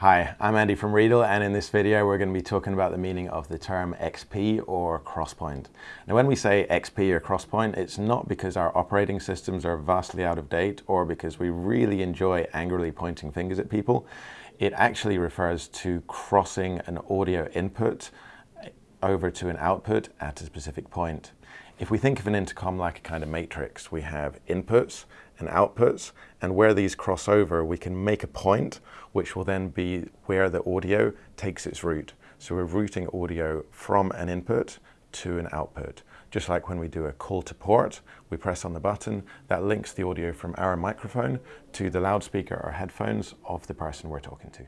Hi, I'm Andy from Riedel and in this video we're going to be talking about the meaning of the term XP or crosspoint. Now when we say XP or crosspoint it's not because our operating systems are vastly out of date or because we really enjoy angrily pointing fingers at people. It actually refers to crossing an audio input over to an output at a specific point. If we think of an intercom like a kind of matrix, we have inputs and outputs, and where these cross over, we can make a point, which will then be where the audio takes its route. So we're routing audio from an input to an output. Just like when we do a call to port, we press on the button, that links the audio from our microphone to the loudspeaker or headphones of the person we're talking to.